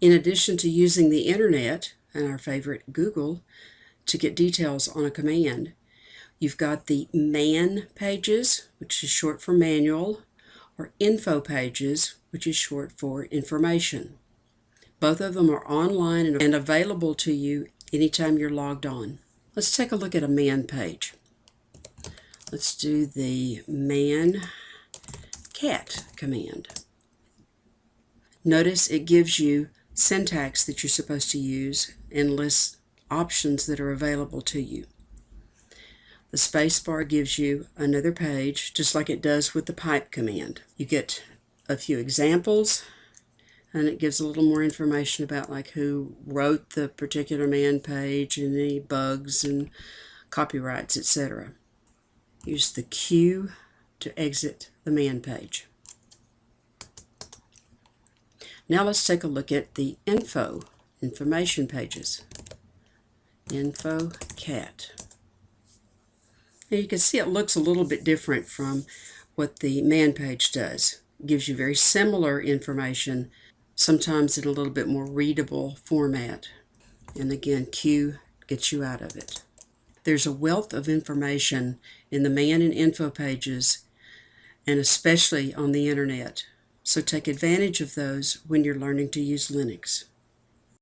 In addition to using the internet and our favorite Google to get details on a command, you've got the man pages, which is short for manual, or info pages, which is short for information. Both of them are online and available to you anytime you're logged on. Let's take a look at a man page. Let's do the man cat command. Notice it gives you syntax that you're supposed to use and lists options that are available to you. The spacebar gives you another page, just like it does with the pipe command. You get a few examples, and it gives a little more information about like who wrote the particular man page and any bugs and copyrights, etc. Use the Q to exit the man page. Now let's take a look at the info, information pages. Info cat. Now you can see it looks a little bit different from what the man page does. It gives you very similar information, sometimes in a little bit more readable format. And again, Q gets you out of it. There's a wealth of information in the man and info pages, and especially on the internet. So take advantage of those when you're learning to use Linux.